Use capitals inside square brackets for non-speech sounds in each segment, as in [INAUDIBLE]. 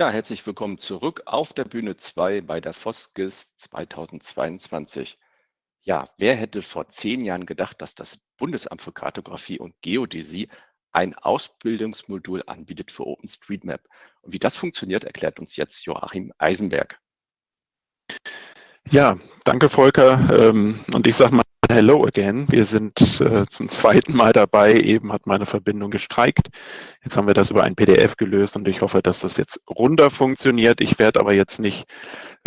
Ja, herzlich willkommen zurück auf der Bühne 2 bei der FOSGIS 2022. Ja, wer hätte vor zehn Jahren gedacht, dass das Bundesamt für Kartografie und Geodäsie ein Ausbildungsmodul anbietet für OpenStreetMap? Und wie das funktioniert, erklärt uns jetzt Joachim Eisenberg. Ja, danke Volker. Ähm, und ich sage mal Hello again. Wir sind äh, zum zweiten Mal dabei. Eben hat meine Verbindung gestreikt. Jetzt haben wir das über ein PDF gelöst und ich hoffe, dass das jetzt runter funktioniert. Ich werde aber jetzt nicht,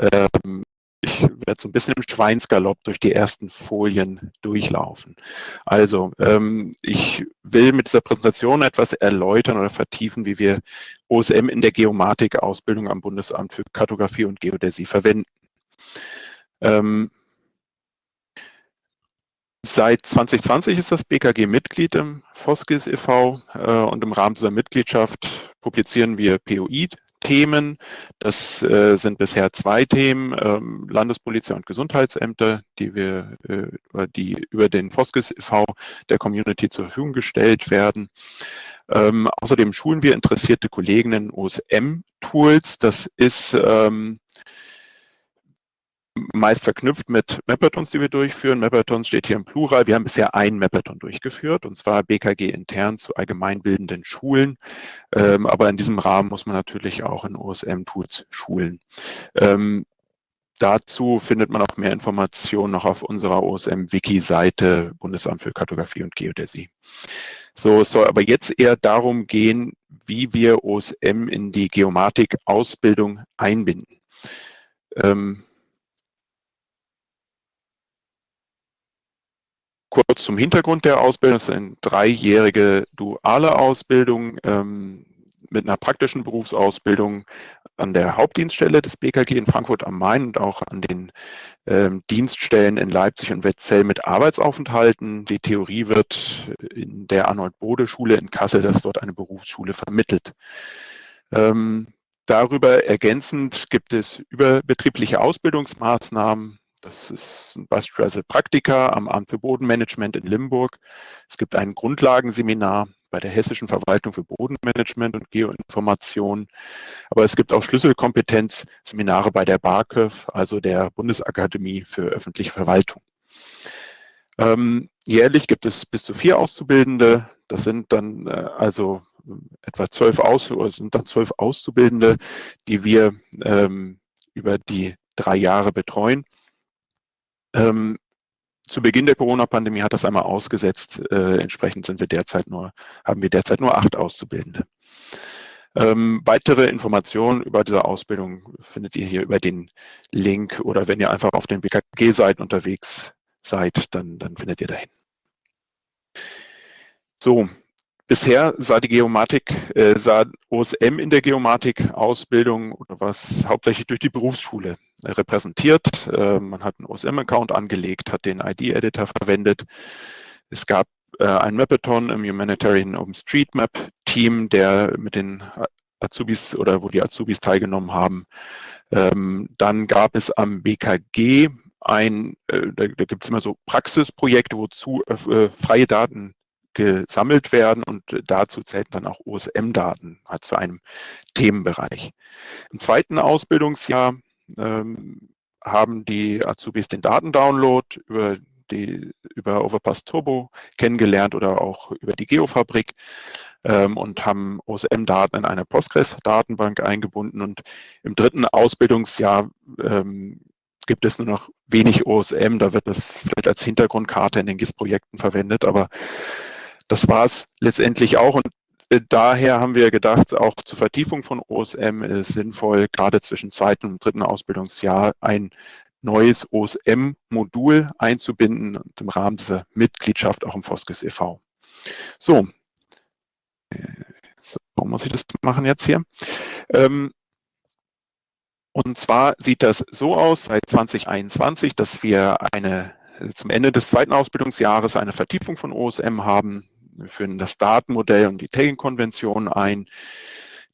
ähm, ich werde so ein bisschen im Schweinsgalopp durch die ersten Folien durchlaufen. Also, ähm, ich will mit dieser Präsentation etwas erläutern oder vertiefen, wie wir OSM in der Geomatik-Ausbildung am Bundesamt für Kartografie und Geodäsie verwenden. Ähm, Seit 2020 ist das BKG Mitglied im FOSGIS e.V. Äh, und im Rahmen dieser Mitgliedschaft publizieren wir POI-Themen. Das äh, sind bisher zwei Themen, ähm, Landespolizei und Gesundheitsämter, die wir äh, die über den FOSGIS e.V. der Community zur Verfügung gestellt werden. Ähm, außerdem schulen wir interessierte Kollegen in OSM-Tools. Das ist ähm, meist verknüpft mit Mapathons, die wir durchführen. Mapathons steht hier im Plural. Wir haben bisher ein Mapathon durchgeführt, und zwar BKG intern zu allgemeinbildenden Schulen. Ähm, aber in diesem Rahmen muss man natürlich auch in OSM-Tools schulen. Ähm, dazu findet man auch mehr Informationen noch auf unserer OSM-Wiki-Seite Bundesamt für Kartografie und Geodäsie. So, es soll aber jetzt eher darum gehen, wie wir OSM in die Geomatik-Ausbildung einbinden. Ähm, Kurz zum Hintergrund der Ausbildung. Es ist eine dreijährige duale Ausbildung ähm, mit einer praktischen Berufsausbildung an der Hauptdienststelle des BKG in Frankfurt am Main und auch an den ähm, Dienststellen in Leipzig und Wetzell mit Arbeitsaufenthalten. Die Theorie wird in der Arnold-Bode-Schule in Kassel, das ist dort eine Berufsschule, vermittelt. Ähm, darüber ergänzend gibt es überbetriebliche Ausbildungsmaßnahmen, das ist beispielsweise Praktika am Amt für Bodenmanagement in Limburg. Es gibt ein Grundlagenseminar bei der Hessischen Verwaltung für Bodenmanagement und Geoinformation. Aber es gibt auch Schlüsselkompetenzseminare bei der BAKÖV, also der Bundesakademie für öffentliche Verwaltung. Ähm, jährlich gibt es bis zu vier Auszubildende. Das sind dann äh, also etwa zwölf, Aus sind dann zwölf Auszubildende, die wir ähm, über die drei Jahre betreuen. Ähm, zu Beginn der Corona-Pandemie hat das einmal ausgesetzt. Äh, entsprechend sind wir derzeit nur, haben wir derzeit nur acht Auszubildende. Ähm, weitere Informationen über diese Ausbildung findet ihr hier über den Link oder wenn ihr einfach auf den BKG-Seiten unterwegs seid, dann, dann findet ihr dahin. So, Bisher sah die Geomatik, äh, sah OSM in der Geomatik-Ausbildung oder was hauptsächlich durch die Berufsschule äh, repräsentiert. Äh, man hat einen OSM-Account angelegt, hat den ID-Editor verwendet. Es gab äh, ein Mapathon im Humanitarian OpenStreetMap-Team, der mit den Azubis oder wo die Azubis teilgenommen haben. Ähm, dann gab es am BKG ein, äh, da, da gibt es immer so Praxisprojekte, wozu äh, freie Daten gesammelt werden und dazu zählen dann auch OSM-Daten halt zu einem Themenbereich. Im zweiten Ausbildungsjahr ähm, haben die Azubis den Datendownload über die über Overpass Turbo kennengelernt oder auch über die Geofabrik ähm, und haben OSM-Daten in eine Postgres-Datenbank eingebunden. Und im dritten Ausbildungsjahr ähm, gibt es nur noch wenig OSM, da wird das vielleicht als Hintergrundkarte in den GIS-Projekten verwendet, aber das war es letztendlich auch. Und äh, daher haben wir gedacht, auch zur Vertiefung von OSM ist sinnvoll, gerade zwischen zweiten und dritten Ausbildungsjahr ein neues OSM-Modul einzubinden und im Rahmen dieser Mitgliedschaft auch im FOSGIS e.V. So. Äh, so, warum muss ich das machen jetzt hier? Ähm, und zwar sieht das so aus seit 2021, dass wir eine zum Ende des zweiten Ausbildungsjahres eine Vertiefung von OSM haben. Wir führen das Datenmodell und die Tagging-Konvention ein.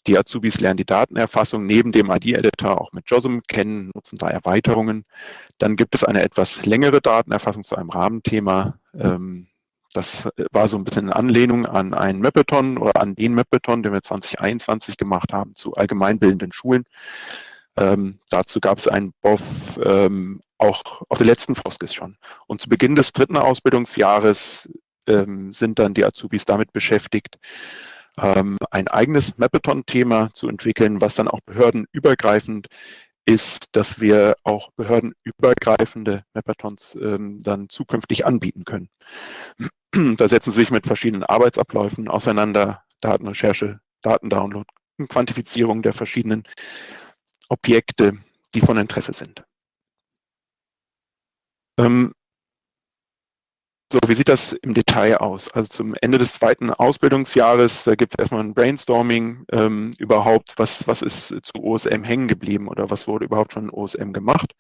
Die Azubis lernen die Datenerfassung neben dem ID-Editor auch mit JOSM kennen, nutzen da Erweiterungen. Dann gibt es eine etwas längere Datenerfassung zu einem Rahmenthema. Ähm, Das war so ein bisschen in Anlehnung an einen Mapathon oder an den Mapathon, den wir 2021 gemacht haben zu allgemeinbildenden Schulen. Ähm, dazu gab es einen BOF ähm, auch auf der letzten Foskis schon. Und zu Beginn des dritten Ausbildungsjahres ähm, sind dann die Azubis damit beschäftigt, ähm, ein eigenes Mapathon-Thema zu entwickeln, was dann auch behördenübergreifend ist, dass wir auch behördenübergreifende Mapathons ähm, dann zukünftig anbieten können. [CLEARS THROAT] Da setzen Sie sich mit verschiedenen Arbeitsabläufen auseinander, Datenrecherche, Datendownload, Quantifizierung der verschiedenen Objekte, die von Interesse sind. Ähm, so, wie sieht das im Detail aus? Also zum Ende des zweiten Ausbildungsjahres, da gibt es erstmal ein Brainstorming ähm, überhaupt, was, was ist zu OSM hängen geblieben oder was wurde überhaupt schon in OSM gemacht.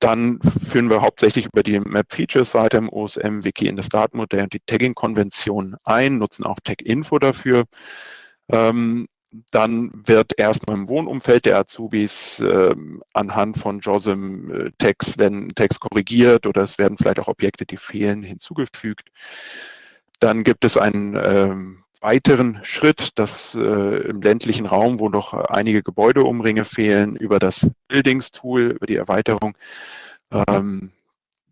Dann führen wir hauptsächlich über die Map-Features-Seite im OSM-Wiki in das Datenmodell und die Tagging-Konvention ein, nutzen auch Tag-Info dafür. Ähm, dann wird erstmal im Wohnumfeld der Azubis äh, anhand von JOSM äh, Text, wenn Text korrigiert oder es werden vielleicht auch Objekte, die fehlen, hinzugefügt. Dann gibt es einen äh, weiteren Schritt, dass äh, im ländlichen Raum, wo noch einige Gebäudeumringe fehlen, über das Buildings-Tool, über die Erweiterung, ähm,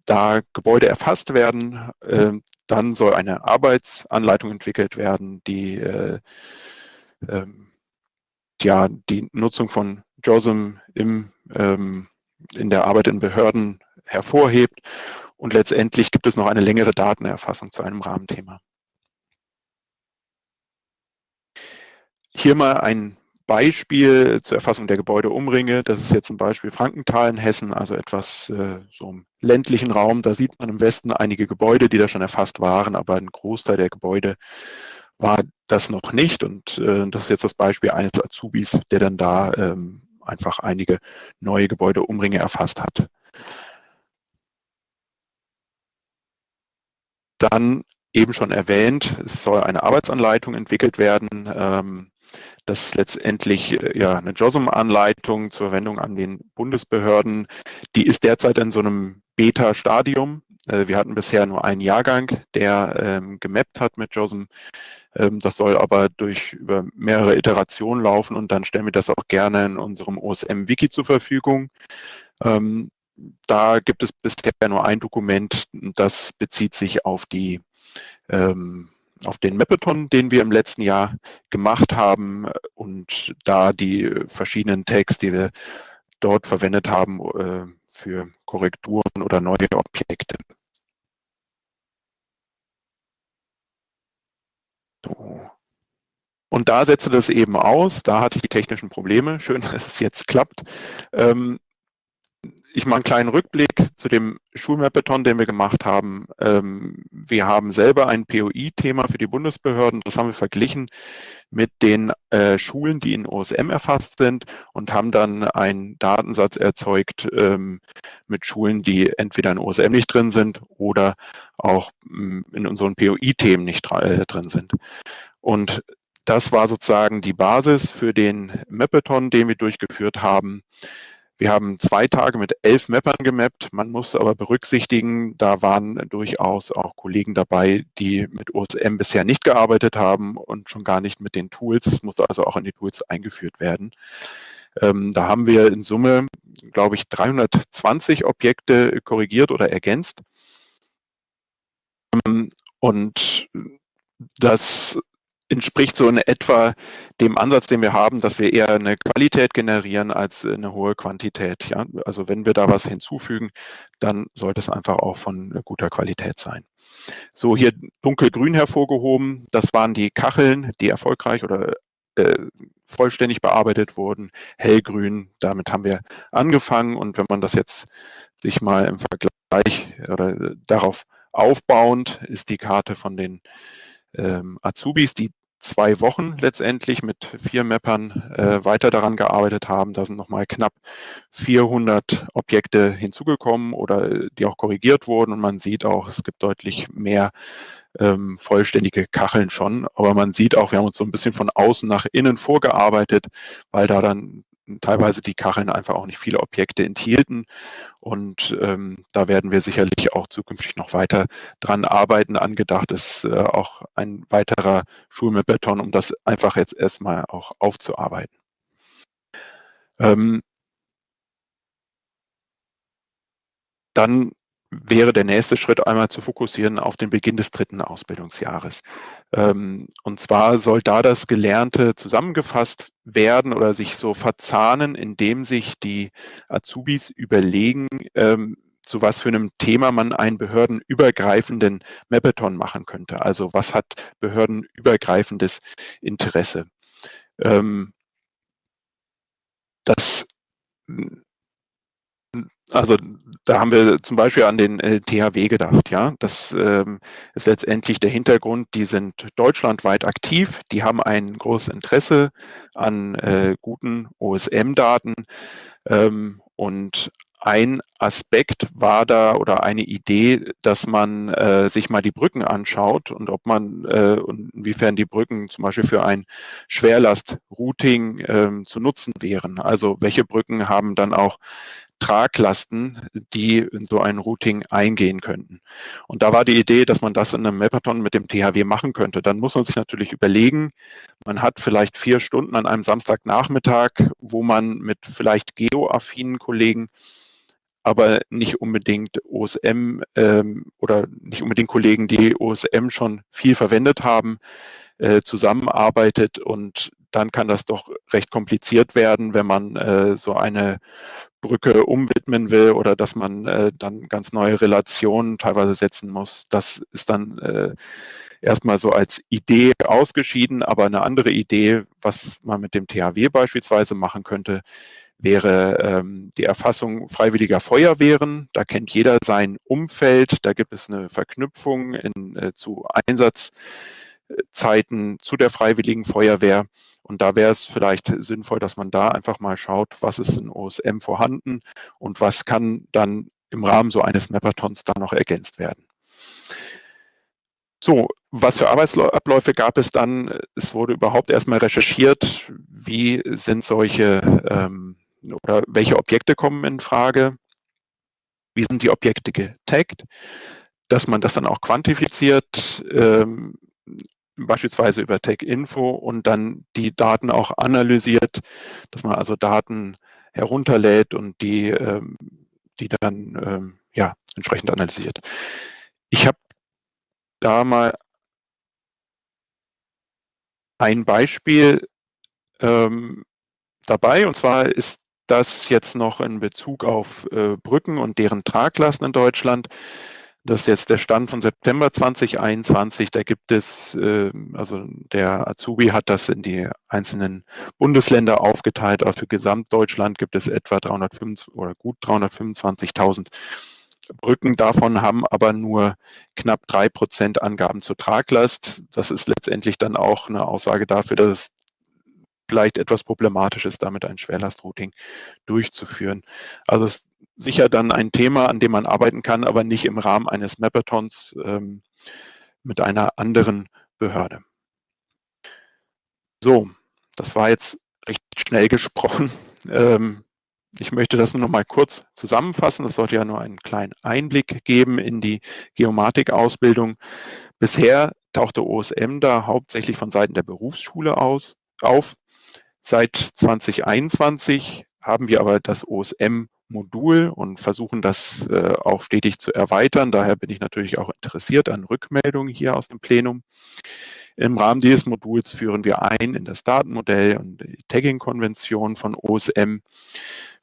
da Gebäude erfasst werden. Äh, dann soll eine Arbeitsanleitung entwickelt werden, die äh, ähm, ja die Nutzung von JOSM im, ähm, in der Arbeit in Behörden hervorhebt. Und letztendlich gibt es noch eine längere Datenerfassung zu einem Rahmenthema. Hier mal ein Beispiel zur Erfassung der Gebäudeumringe. Das ist jetzt ein Beispiel Frankenthal in Hessen, also etwas äh, so im ländlichen Raum. Da sieht man im Westen einige Gebäude, die da schon erfasst waren, aber ein Großteil der Gebäude war das noch nicht. Und äh, das ist jetzt das Beispiel eines Azubis, der dann da ähm, einfach einige neue Gebäudeumringe erfasst hat. Dann eben schon erwähnt, es soll eine Arbeitsanleitung entwickelt werden. Ähm, das ist letztendlich äh, ja, eine JOSM-Anleitung zur Verwendung an den Bundesbehörden. Die ist derzeit in so einem Beta-Stadium. Äh, wir hatten bisher nur einen Jahrgang, der ähm, gemappt hat mit JOSM. Ähm, das soll aber durch über mehrere Iterationen laufen und dann stellen wir das auch gerne in unserem OSM-Wiki zur Verfügung. Ähm, da gibt es bisher nur ein Dokument, das bezieht sich auf die ähm, auf den Mapathon, den wir im letzten Jahr gemacht haben und da die verschiedenen Tags, die wir dort verwendet haben äh, für Korrekturen oder neue Objekte. So. Und da setzte das eben aus, da hatte ich die technischen Probleme. Schön, [LAUGHS] dass es jetzt klappt. Ähm, ich mache einen kleinen Rückblick zu dem Schulmapathon, den wir gemacht haben. Ähm, wir haben selber ein POI-Thema für die Bundesbehörden. Das haben wir verglichen mit den äh, Schulen, die in OSM erfasst sind und haben dann einen Datensatz erzeugt ähm, mit Schulen, die entweder in OSM nicht drin sind oder auch mm, in unseren POI-Themen nicht äh, drin sind. Und das war sozusagen die Basis für den Mapathon, den wir durchgeführt haben. Wir haben zwei Tage mit elf Mappern gemappt. Man muss aber berücksichtigen, da waren durchaus auch Kollegen dabei, die mit OSM bisher nicht gearbeitet haben und schon gar nicht mit den Tools. Es musste also auch in die Tools eingeführt werden. Ähm, da haben wir in Summe, glaube ich, 320 Objekte korrigiert oder ergänzt. Ähm, und das entspricht so in etwa dem Ansatz, den wir haben, dass wir eher eine Qualität generieren als eine hohe Quantität. Ja? Also wenn wir da was hinzufügen, dann sollte es einfach auch von guter Qualität sein. So hier dunkelgrün hervorgehoben, das waren die Kacheln, die erfolgreich oder äh, vollständig bearbeitet wurden. Hellgrün, damit haben wir angefangen und wenn man das jetzt sich mal im Vergleich oder darauf aufbauend, ist die Karte von den ähm, Azubis, die zwei Wochen letztendlich mit vier Mappern äh, weiter daran gearbeitet haben. Da sind nochmal knapp 400 Objekte hinzugekommen oder die auch korrigiert wurden. Und man sieht auch, es gibt deutlich mehr ähm, vollständige Kacheln schon. Aber man sieht auch, wir haben uns so ein bisschen von außen nach innen vorgearbeitet, weil da dann teilweise die Kacheln einfach auch nicht viele Objekte enthielten. Und ähm, da werden wir sicherlich auch zukünftig noch weiter dran arbeiten. Angedacht ist äh, auch ein weiterer Schulmappathon, um das einfach jetzt erstmal auch aufzuarbeiten. Ähm, dann wäre der nächste Schritt einmal zu fokussieren auf den Beginn des dritten Ausbildungsjahres. Ähm, und zwar soll da das Gelernte zusammengefasst werden oder sich so verzahnen, indem sich die Azubis überlegen, ähm, zu was für einem Thema man einen behördenübergreifenden Mapathon machen könnte. Also was hat behördenübergreifendes Interesse? Ähm, das also da haben wir zum Beispiel an den äh, THW gedacht, ja. Das ähm, ist letztendlich der Hintergrund, die sind deutschlandweit aktiv, die haben ein großes Interesse an äh, guten OSM-Daten ähm, und ein Aspekt war da oder eine Idee, dass man äh, sich mal die Brücken anschaut und ob man äh, inwiefern die Brücken zum Beispiel für ein Schwerlast-Routing äh, zu nutzen wären. Also welche Brücken haben dann auch Traglasten, die in so ein Routing eingehen könnten. Und da war die Idee, dass man das in einem Mapathon mit dem THW machen könnte. Dann muss man sich natürlich überlegen, man hat vielleicht vier Stunden an einem Samstagnachmittag, wo man mit vielleicht geoaffinen Kollegen aber nicht unbedingt OSM ähm, oder nicht unbedingt Kollegen, die OSM schon viel verwendet haben, äh, zusammenarbeitet und dann kann das doch recht kompliziert werden, wenn man äh, so eine Brücke umwidmen will oder dass man äh, dann ganz neue Relationen teilweise setzen muss. Das ist dann äh, erstmal so als Idee ausgeschieden, aber eine andere Idee, was man mit dem THW beispielsweise machen könnte, wäre ähm, die Erfassung freiwilliger Feuerwehren. Da kennt jeder sein Umfeld. Da gibt es eine Verknüpfung in, äh, zu Einsatzzeiten zu der freiwilligen Feuerwehr. Und da wäre es vielleicht sinnvoll, dass man da einfach mal schaut, was ist in OSM vorhanden und was kann dann im Rahmen so eines Mapathons da noch ergänzt werden. So, was für Arbeitsabläufe gab es dann? Es wurde überhaupt erstmal recherchiert, wie sind solche ähm, oder welche Objekte kommen in Frage, wie sind die Objekte getaggt, dass man das dann auch quantifiziert, ähm, beispielsweise über Tech-Info und dann die Daten auch analysiert, dass man also Daten herunterlädt und die, ähm, die dann ähm, ja, entsprechend analysiert. Ich habe da mal ein Beispiel ähm, dabei und zwar ist das jetzt noch in Bezug auf äh, Brücken und deren Traglasten in Deutschland. Das ist jetzt der Stand von September 2021. Da gibt es, äh, also der Azubi hat das in die einzelnen Bundesländer aufgeteilt. Aber für Gesamtdeutschland gibt es etwa 325 oder gut 325.000 Brücken. Davon haben aber nur knapp drei Prozent Angaben zur Traglast. Das ist letztendlich dann auch eine Aussage dafür, dass es vielleicht etwas problematisch ist, damit ein Schwerlastrouting durchzuführen. Also es ist sicher dann ein Thema, an dem man arbeiten kann, aber nicht im Rahmen eines Mapathons ähm, mit einer anderen Behörde. So, das war jetzt recht schnell gesprochen. Ähm, ich möchte das nur noch mal kurz zusammenfassen. Das sollte ja nur einen kleinen Einblick geben in die Geomatik-Ausbildung. Bisher tauchte OSM da hauptsächlich von Seiten der Berufsschule aus, auf. Seit 2021 haben wir aber das OSM-Modul und versuchen das äh, auch stetig zu erweitern. Daher bin ich natürlich auch interessiert an Rückmeldungen hier aus dem Plenum. Im Rahmen dieses Moduls führen wir ein in das Datenmodell und die Tagging-Konvention von OSM.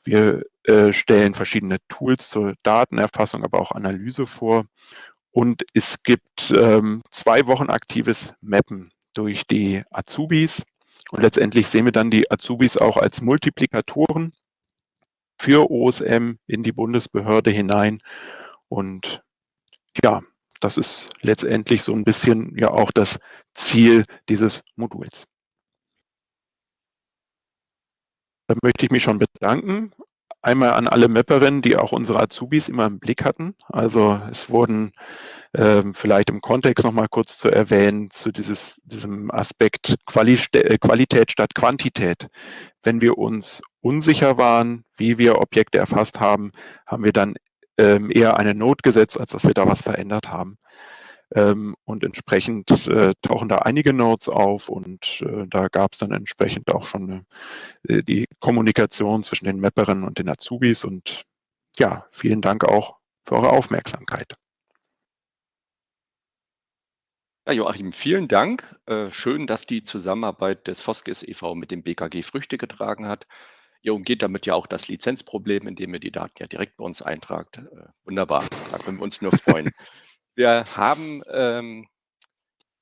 Wir äh, stellen verschiedene Tools zur Datenerfassung, aber auch Analyse vor. Und es gibt ähm, zwei Wochen aktives Mappen durch die Azubis. Und letztendlich sehen wir dann die Azubis auch als Multiplikatoren für OSM in die Bundesbehörde hinein. Und ja, das ist letztendlich so ein bisschen ja auch das Ziel dieses Moduls. Da möchte ich mich schon bedanken. Einmal an alle Mapperinnen, die auch unsere Azubis immer im Blick hatten. Also es wurden ähm, vielleicht im Kontext nochmal kurz zu erwähnen, zu dieses, diesem Aspekt äh, Qualität statt Quantität. Wenn wir uns unsicher waren, wie wir Objekte erfasst haben, haben wir dann ähm, eher eine Not gesetzt, als dass wir da was verändert haben. Ähm, und entsprechend äh, tauchen da einige Notes auf und äh, da gab es dann entsprechend auch schon äh, die Kommunikation zwischen den Mapperinnen und den Azubis und ja, vielen Dank auch für eure Aufmerksamkeit. Ja, Joachim, vielen Dank. Äh, schön, dass die Zusammenarbeit des Foskis e.V. mit dem BKG Früchte getragen hat. Ihr umgeht damit ja auch das Lizenzproblem, indem ihr die Daten ja direkt bei uns eintragt. Äh, wunderbar, da können wir uns nur freuen. [LAUGHS] Wir haben ähm,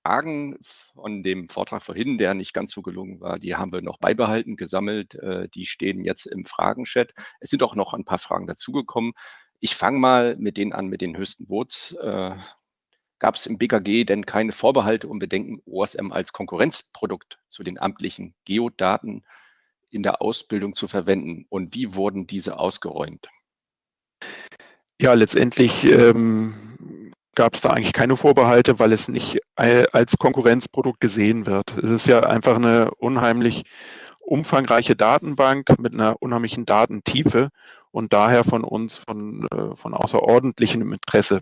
Fragen von dem Vortrag vorhin, der nicht ganz so gelungen war, die haben wir noch beibehalten, gesammelt. Äh, die stehen jetzt im Fragenchat. Es sind auch noch ein paar Fragen dazugekommen. Ich fange mal mit denen an, mit den höchsten Votes. Äh, Gab es im BKG denn keine Vorbehalte und Bedenken, OSM als Konkurrenzprodukt zu den amtlichen Geodaten in der Ausbildung zu verwenden? Und wie wurden diese ausgeräumt? Ja, letztendlich ähm, gab es da eigentlich keine Vorbehalte, weil es nicht als Konkurrenzprodukt gesehen wird. Es ist ja einfach eine unheimlich umfangreiche Datenbank mit einer unheimlichen Datentiefe und daher von uns von, äh, von außerordentlichem Interesse.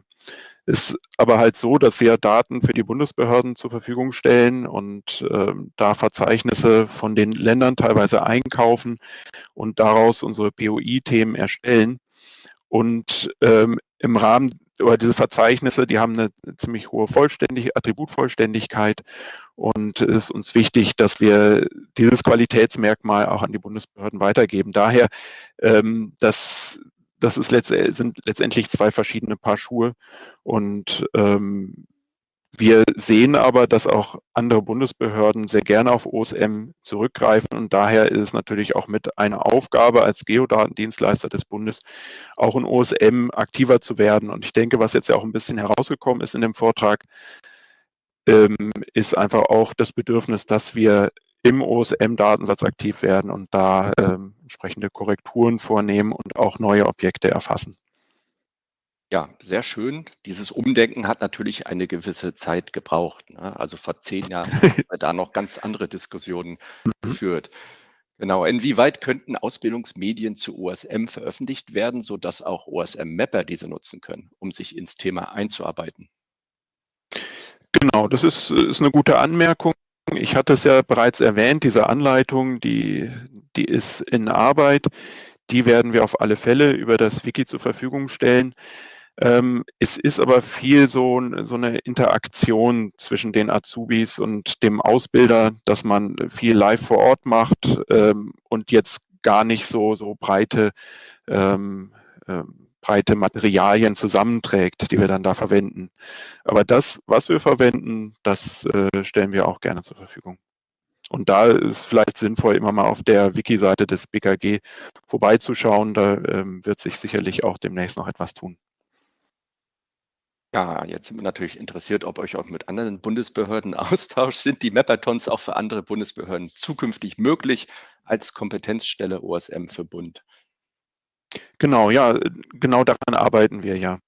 Ist aber halt so, dass wir Daten für die Bundesbehörden zur Verfügung stellen und äh, da Verzeichnisse von den Ländern teilweise einkaufen und daraus unsere POI-Themen erstellen. Und ähm, im Rahmen oder diese Verzeichnisse, die haben eine ziemlich hohe Vollständig Attributvollständigkeit und es ist uns wichtig, dass wir dieses Qualitätsmerkmal auch an die Bundesbehörden weitergeben. Daher, ähm, das, das ist letzt, sind letztendlich zwei verschiedene Paar Schuhe und ähm, wir sehen aber, dass auch andere Bundesbehörden sehr gerne auf OSM zurückgreifen und daher ist es natürlich auch mit einer Aufgabe als Geodatendienstleister des Bundes, auch in OSM aktiver zu werden. Und ich denke, was jetzt ja auch ein bisschen herausgekommen ist in dem Vortrag, ähm, ist einfach auch das Bedürfnis, dass wir im OSM-Datensatz aktiv werden und da ähm, entsprechende Korrekturen vornehmen und auch neue Objekte erfassen. Ja, sehr schön. Dieses Umdenken hat natürlich eine gewisse Zeit gebraucht. Ne? Also vor zehn Jahren [LAUGHS] haben wir da noch ganz andere Diskussionen mhm. geführt. Genau. Inwieweit könnten Ausbildungsmedien zu OSM veröffentlicht werden, sodass auch OSM-Mapper diese nutzen können, um sich ins Thema einzuarbeiten? Genau, das ist, ist eine gute Anmerkung. Ich hatte es ja bereits erwähnt, diese Anleitung, die, die ist in Arbeit. Die werden wir auf alle Fälle über das Wiki zur Verfügung stellen. Ähm, es ist aber viel so, so eine Interaktion zwischen den Azubis und dem Ausbilder, dass man viel live vor Ort macht ähm, und jetzt gar nicht so, so breite, ähm, ähm, breite Materialien zusammenträgt, die wir dann da verwenden. Aber das, was wir verwenden, das äh, stellen wir auch gerne zur Verfügung. Und da ist vielleicht sinnvoll, immer mal auf der Wiki-Seite des BKG vorbeizuschauen. Da ähm, wird sich sicherlich auch demnächst noch etwas tun. Ja, jetzt sind wir natürlich interessiert, ob euch auch mit anderen Bundesbehörden [LAUGHS] austauscht. Sind die Mapathons auch für andere Bundesbehörden zukünftig möglich als Kompetenzstelle OSM für Bund? Genau, ja, genau daran arbeiten wir ja.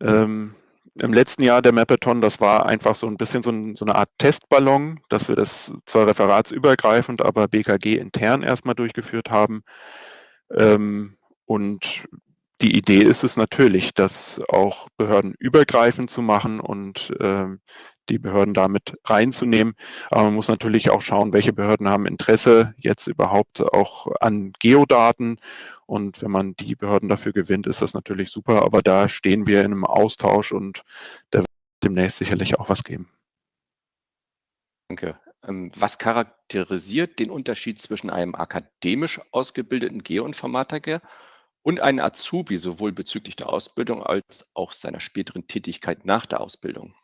Ähm, Im letzten Jahr der Mapathon, das war einfach so ein bisschen so, ein, so, eine Art Testballon, dass wir das zwar referatsübergreifend, aber BKG intern erstmal durchgeführt haben. Ähm, und die Idee ist es natürlich, das auch behördenübergreifend zu machen und ähm, die Behörden damit reinzunehmen. Aber man muss natürlich auch schauen, welche Behörden haben Interesse jetzt überhaupt auch an Geodaten. Und wenn man die Behörden dafür gewinnt, ist das natürlich super. Aber da stehen wir in einem Austausch und da wird demnächst sicherlich auch was geben. Danke. Ähm, was charakterisiert den Unterschied zwischen einem akademisch ausgebildeten Geoinformatiker und einen Azubi sowohl bezüglich der Ausbildung als auch seiner späteren Tätigkeit nach der Ausbildung?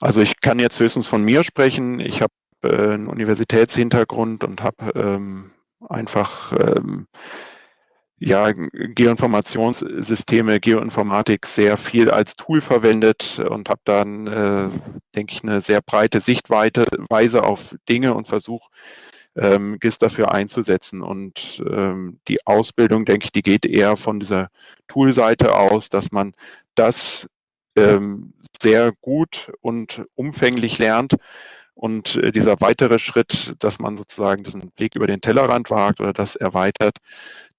Also ich kann jetzt höchstens von mir sprechen. Ich habe äh, einen Universitätshintergrund und habe ähm, einfach ähm, ja, Geoinformationssysteme, Geoinformatik sehr viel als Tool verwendet und habe dann, äh, denke ich, eine sehr breite Sichtweise auf Dinge und versuche ähm, GIS dafür einzusetzen. Und ähm, die Ausbildung, denke ich, die geht eher von dieser Toolseite aus, dass man das ähm, sehr gut und umfänglich lernt. Und äh, dieser weitere Schritt, dass man sozusagen diesen Blick über den Tellerrand wagt oder das erweitert,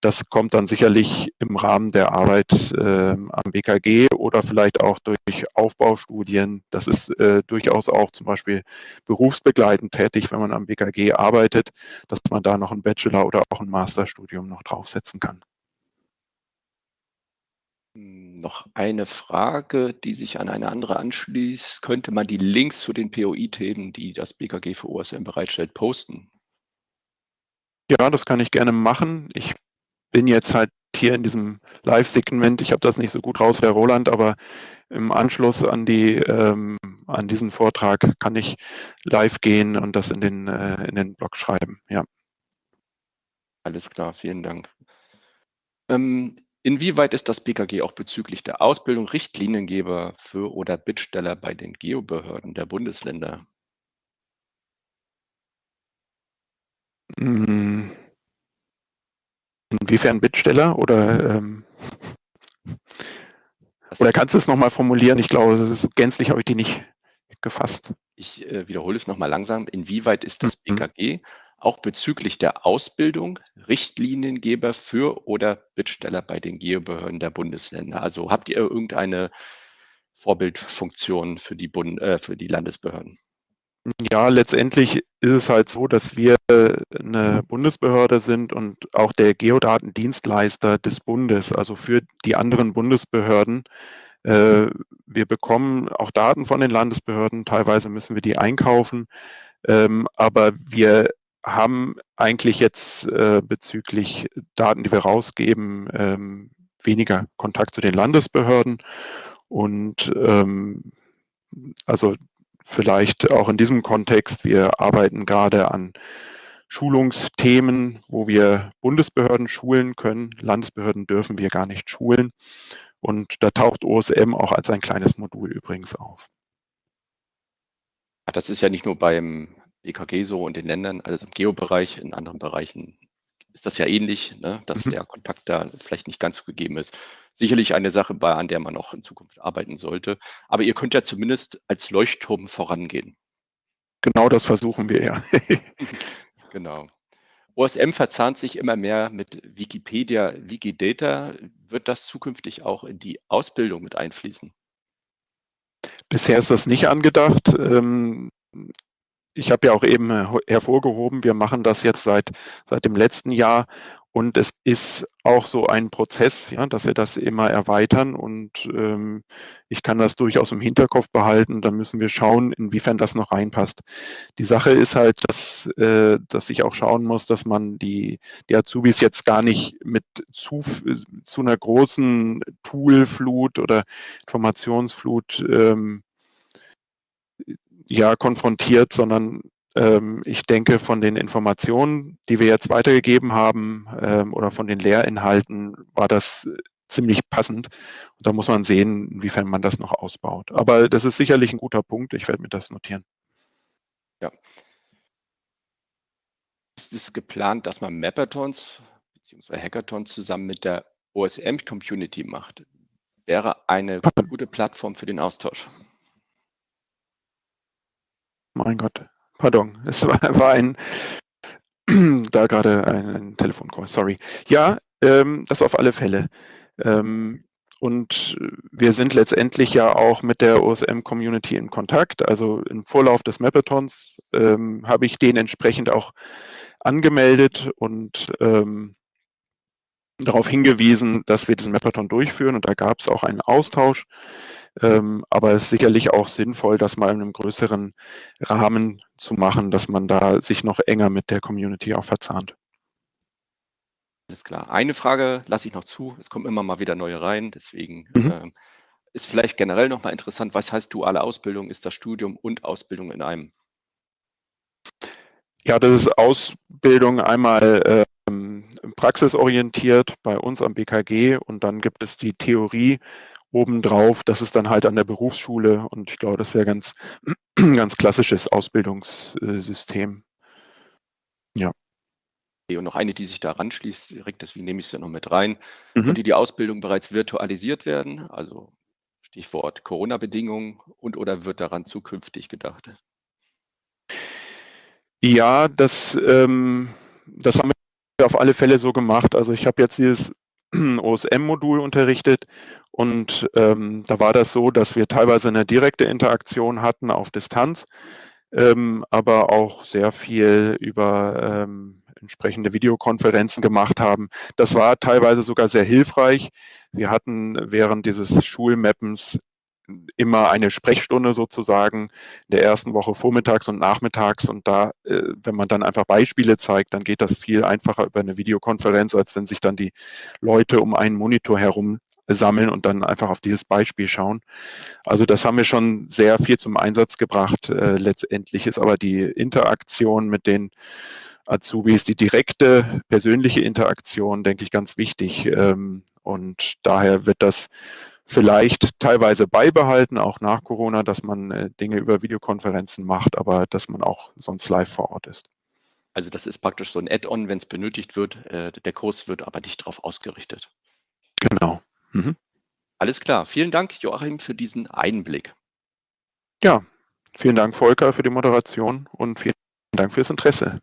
das kommt dann sicherlich im Rahmen der Arbeit äh, am BKG oder vielleicht auch durch Aufbaustudien. Das ist äh, durchaus auch zum Beispiel berufsbegleitend tätig, wenn man am BKG arbeitet, dass man da noch ein Bachelor- oder auch ein Masterstudium noch draufsetzen kann. Noch eine Frage, die sich an eine andere anschließt. Könnte man die Links zu den POI-Themen, die das BKG für OSM bereitstellt, posten? Ja, das kann ich gerne machen. Ich bin jetzt halt hier in diesem Live-Segment, ich habe das nicht so gut raus, Herr Roland, aber im Anschluss an, die, ähm, an diesen Vortrag kann ich live gehen und das in den, äh, in den Blog schreiben. Ja. Alles klar, vielen Dank. Ähm, inwieweit ist das BKG auch bezüglich der Ausbildung Richtliniengeber für oder Bittsteller bei den Geobehörden der Bundesländer? Hm. Inwiefern Bittsteller oder ähm, oder kannst du es nochmal formulieren? Ich glaube, gänzlich habe ich die nicht gefasst. Ich äh, wiederhole es nochmal langsam. Inwieweit ist das mhm. BKG auch bezüglich der Ausbildung Richtliniengeber für oder Bittsteller bei den Geobehörden der Bundesländer? Also habt ihr irgendeine Vorbildfunktion für die, Bund, äh, für die Landesbehörden? Ja, letztendlich ist es halt so, dass wir eine Bundesbehörde sind und auch der Geodatendienstleister des Bundes, also für die anderen Bundesbehörden. Äh, wir bekommen auch Daten von den Landesbehörden, teilweise müssen wir die einkaufen, ähm, aber wir haben eigentlich jetzt äh, bezüglich Daten, die wir rausgeben, ähm, weniger Kontakt zu den Landesbehörden und ähm, also vielleicht auch in diesem Kontext, wir arbeiten gerade an Schulungsthemen, wo wir Bundesbehörden schulen können. Landesbehörden dürfen wir gar nicht schulen. Und da taucht OSM auch als ein kleines Modul übrigens auf. Das ist ja nicht nur beim BKG so und den Ländern, also im Geobereich, in anderen Bereichen ist das ja ähnlich, ne, dass mhm. der Kontakt da vielleicht nicht ganz so gegeben ist. Sicherlich eine Sache, bei, an der man auch in Zukunft arbeiten sollte. Aber ihr könnt ja zumindest als Leuchtturm vorangehen. Genau das versuchen wir ja. [LAUGHS] genau. OSM verzahnt sich immer mehr mit Wikipedia, Wikidata. Wird das zukünftig auch in die Ausbildung mit einfließen? Bisher ist das nicht angedacht. Ähm, ich habe ja auch eben äh, hervorgehoben, wir machen das jetzt seit, seit dem letzten Jahr und es ist auch so ein Prozess, ja, dass wir das immer erweitern und ähm, ich kann das durchaus im Hinterkopf behalten. Da müssen wir schauen, inwiefern das noch reinpasst. Die Sache ist halt, dass, äh, dass ich auch schauen muss, dass man die, die Azubis jetzt gar nicht mit zu, zu einer großen Toolflut oder Informationsflut ähm, ja, konfrontiert, sondern ich denke, von den Informationen, die wir jetzt weitergegeben haben ähm, oder von den Lehrinhalten, war das ziemlich passend. Und da muss man sehen, inwiefern man das noch ausbaut. Aber das ist sicherlich ein guter Punkt. Ich werde mir das notieren. Ja. Ist es geplant, dass man Mappathons bzw. Hackathons zusammen mit der OSM-Community macht? Wäre eine gute Plattform für den Austausch. Mein Gott, pardon, [LAUGHS] es war, war ein, [CLEARS THROAT] da gerade ein, ein Telefoncall, sorry. Ja, ähm, das auf alle Fälle. Ähm, und wir sind letztendlich ja auch mit der OSM-Community in Kontakt. Also im Vorlauf des Mapathons ähm, habe ich den entsprechend auch angemeldet und ähm, darauf hingewiesen, dass wir diesen Mapathon durchführen. Und da gab es auch einen Austausch. Ähm, aber es ist sicherlich auch sinnvoll, das mal in einem größeren Rahmen zu machen, dass man da sich noch enger mit der Community auch verzahnt. Alles klar. Eine Frage lasse ich noch zu. Es kommen immer mal wieder neue rein. Deswegen mhm. äh, ist vielleicht generell noch mal interessant, was heißt duale Ausbildung? Ist das Studium und Ausbildung in einem? Ja, das ist Ausbildung einmal ähm, praxisorientiert bei uns am BKG und dann gibt es die Theorie obendrauf, das ist dann halt an der Berufsschule und ich glaube, das ist ja ganz, [CLEARS THROAT] ganz klassisches Ausbildungssystem. Ja. Und noch eine, die sich da ranschließt, direkt, deswegen nehme ich es ja noch mit rein. Mhm. Konnte die Ausbildung bereits virtualisiert werden? Also Stichwort Corona-Bedingungen und oder wird daran zukünftig gedacht? Ja, das, ähm, das haben wir auf alle Fälle so gemacht. Also ich habe jetzt dieses [CLEARS THROAT] OSM-Modul unterrichtet und ähm, da war das so, dass wir teilweise eine direkte Interaktion hatten auf Distanz, ähm, aber auch sehr viel über ähm, entsprechende Videokonferenzen gemacht haben. Das war teilweise sogar sehr hilfreich. Wir hatten während dieses Schulmappens immer eine Sprechstunde sozusagen in der ersten Woche vormittags und nachmittags und da, äh, wenn man dann einfach Beispiele zeigt, dann geht das viel einfacher über eine Videokonferenz, als wenn sich dann die Leute um einen Monitor herum sammeln und dann einfach auf dieses Beispiel schauen. Also das haben wir schon sehr viel zum Einsatz gebracht. Äh, letztendlich ist aber die Interaktion mit den Azubis, die direkte persönliche Interaktion, denke ich, ganz wichtig. Ähm, und daher wird das vielleicht teilweise beibehalten, auch nach Corona, dass man äh, Dinge über Videokonferenzen macht, aber dass man auch sonst live vor Ort ist. Also das ist praktisch so ein Add-on, wenn es benötigt wird. Äh, der Kurs wird aber nicht darauf ausgerichtet. Genau. Mhm. Alles klar. Vielen Dank, Joachim, für diesen Einblick. Ja, vielen Dank, Volker, für die Moderation und vielen Dank fürs Interesse.